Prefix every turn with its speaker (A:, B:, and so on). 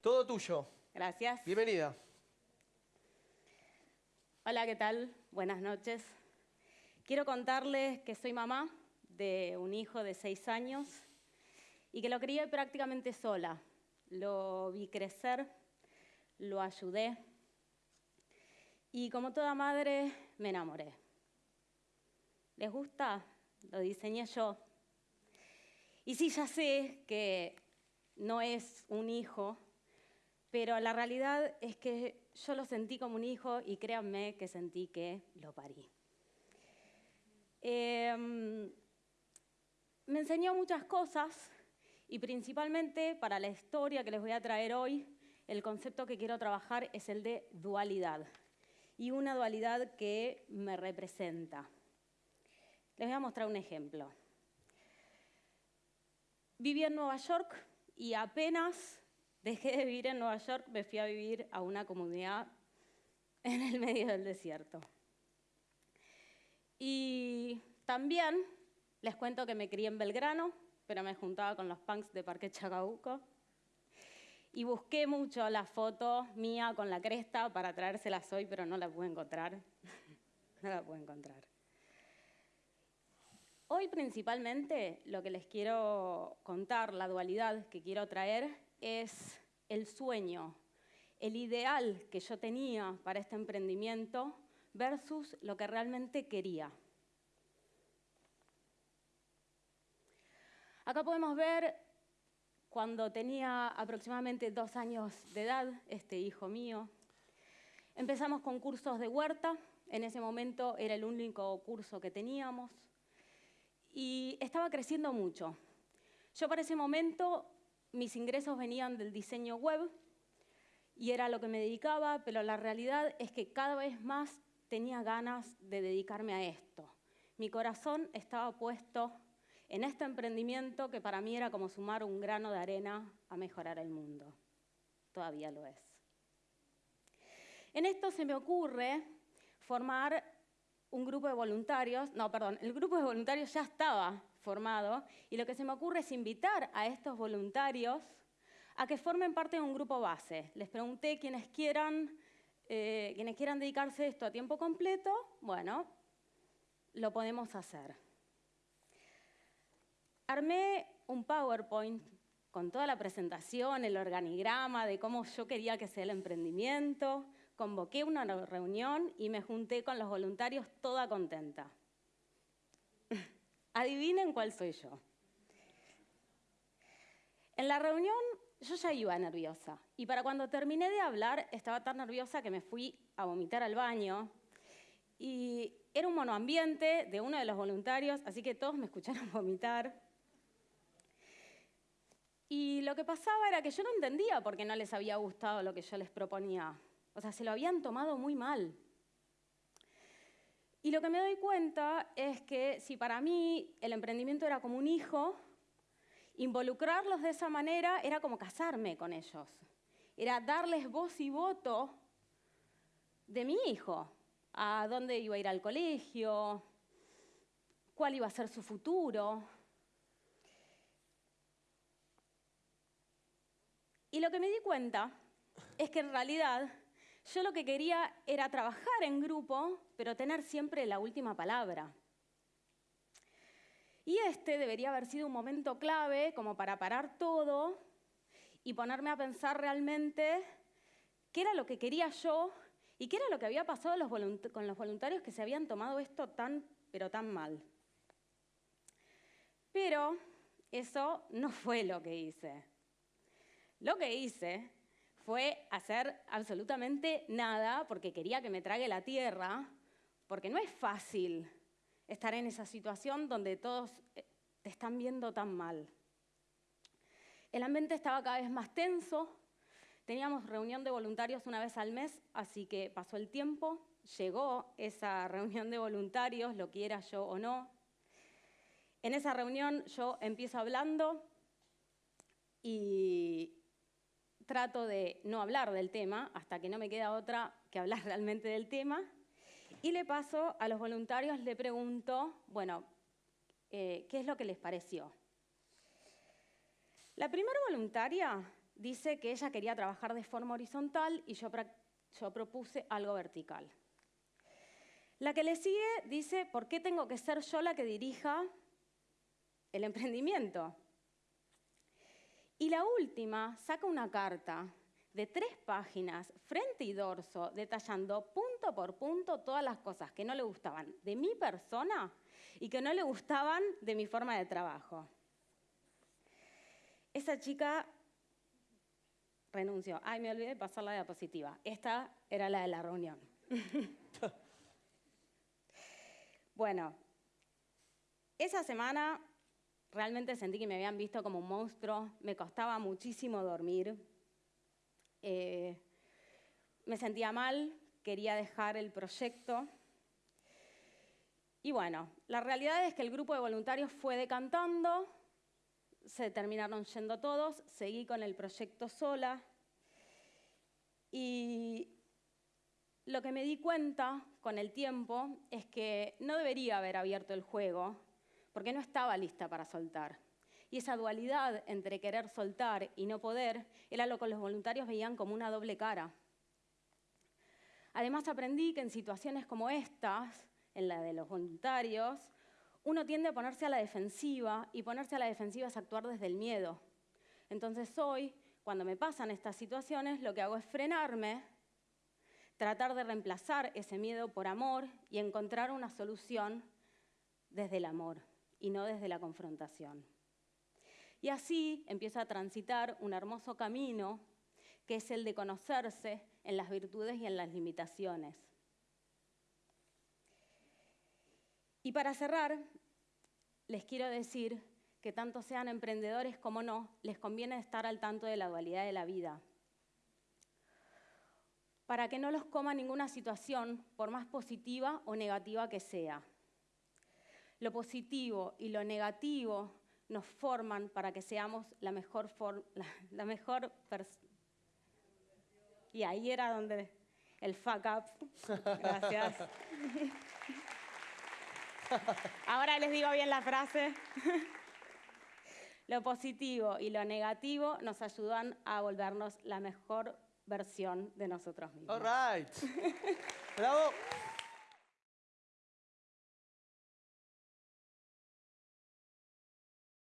A: Todo tuyo.
B: Gracias.
A: Bienvenida.
B: Hola, ¿qué tal? Buenas noches. Quiero contarles que soy mamá de un hijo de seis años y que lo crié prácticamente sola. Lo vi crecer, lo ayudé y como toda madre me enamoré. ¿Les gusta? Lo diseñé yo. Y sí, ya sé que no es un hijo, pero la realidad es que yo lo sentí como un hijo y créanme que sentí que lo parí. Em, me enseñó muchas cosas y principalmente para la historia que les voy a traer hoy, el concepto que quiero trabajar es el de dualidad y una dualidad que me representa. Les voy a mostrar un ejemplo. Viví en Nueva York y apenas dejé de vivir en Nueva York, me fui a vivir a una comunidad en el medio del desierto. Y también les cuento que me crié en Belgrano, pero me juntaba con los punks de Parque Chacabuco. Y busqué mucho la foto mía con la cresta para traérselas hoy, pero no la pude encontrar. no la pude encontrar. Hoy principalmente lo que les quiero contar, la dualidad que quiero traer, es el sueño, el ideal que yo tenía para este emprendimiento versus lo que realmente quería. Acá podemos ver cuando tenía aproximadamente dos años de edad, este hijo mío. Empezamos con cursos de huerta, en ese momento era el único curso que teníamos y estaba creciendo mucho. Yo para ese momento mis ingresos venían del diseño web y era lo que me dedicaba, pero la realidad es que cada vez más tenía ganas de dedicarme a esto. Mi corazón estaba puesto en este emprendimiento que para mí era como sumar un grano de arena a mejorar el mundo. Todavía lo es. En esto se me ocurre formar un grupo de voluntarios, no, perdón, el grupo de voluntarios ya estaba formado y lo que se me ocurre es invitar a estos voluntarios a que formen parte de un grupo base. Les pregunté quienes quieran, eh, quienes quieran dedicarse a esto a tiempo completo, bueno, lo podemos hacer. Armé un PowerPoint con toda la presentación, el organigrama de cómo yo quería que sea el emprendimiento, convoqué una reunión y me junté con los voluntarios toda contenta. Adivinen cuál soy yo. En la reunión yo ya iba nerviosa y para cuando terminé de hablar estaba tan nerviosa que me fui a vomitar al baño y era un monoambiente de uno de los voluntarios, así que todos me escucharon vomitar. Y lo que pasaba era que yo no entendía por qué no les había gustado lo que yo les proponía. O sea, se lo habían tomado muy mal. Y lo que me doy cuenta es que si para mí el emprendimiento era como un hijo, involucrarlos de esa manera era como casarme con ellos. Era darles voz y voto de mi hijo, a dónde iba a ir al colegio, cuál iba a ser su futuro. Y lo que me di cuenta es que en realidad yo lo que quería era trabajar en grupo, pero tener siempre la última palabra. Y este debería haber sido un momento clave como para parar todo y ponerme a pensar realmente qué era lo que quería yo y qué era lo que había pasado con los voluntarios que se habían tomado esto tan, pero tan mal. Pero eso no fue lo que hice. Lo que hice fue hacer absolutamente nada porque quería que me trague la tierra, porque no es fácil estar en esa situación donde todos eh, te están viendo tan mal. El ambiente estaba cada vez más tenso, teníamos reunión de voluntarios una vez al mes, así que pasó el tiempo, llegó esa reunión de voluntarios, lo quiera yo o no. En esa reunión yo empiezo hablando y, trato de no hablar del tema hasta que no me queda otra que hablar realmente del tema. Y le paso a los voluntarios, le pregunto, bueno, eh, ¿qué es lo que les pareció? La primera voluntaria dice que ella quería trabajar de forma horizontal y yo, yo propuse algo vertical. La que le sigue dice, ¿por qué tengo que ser yo la que dirija el emprendimiento? Y la última saca una carta de tres páginas, frente y dorso, detallando punto por punto todas las cosas que no le gustaban de mi persona y que no le gustaban de mi forma de trabajo. Esa chica renunció. Ay, me olvidé de pasar la diapositiva. Esta era la de la reunión. bueno, esa semana realmente sentí que me habían visto como un monstruo, me costaba muchísimo dormir, eh, me sentía mal, quería dejar el proyecto. Y bueno, la realidad es que el grupo de voluntarios fue decantando, se terminaron yendo todos, seguí con el proyecto sola y lo que me di cuenta con el tiempo es que no debería haber abierto el juego porque no estaba lista para soltar. Y esa dualidad entre querer soltar y no poder era lo que los voluntarios veían como una doble cara. Además aprendí que en situaciones como estas, en la de los voluntarios, uno tiende a ponerse a la defensiva y ponerse a la defensiva es actuar desde el miedo. Entonces hoy, cuando me pasan estas situaciones, lo que hago es frenarme, tratar de reemplazar ese miedo por amor y encontrar una solución desde el amor y no desde la confrontación. Y así empiezo a transitar un hermoso camino que es el de conocerse en las virtudes y en las limitaciones. Y para cerrar, les quiero decir que tanto sean emprendedores como no, les conviene estar al tanto de la dualidad de la vida. Para que no los coma ninguna situación, por más positiva o negativa que sea. Lo positivo y lo negativo nos forman para que seamos la mejor, la, mejor persona. Y ahí era donde el fuck up. Gracias. Ahora les digo bien la frase. Lo positivo y lo negativo nos ayudan a volvernos la mejor versión de nosotros mismos.
A: All right. Bravo.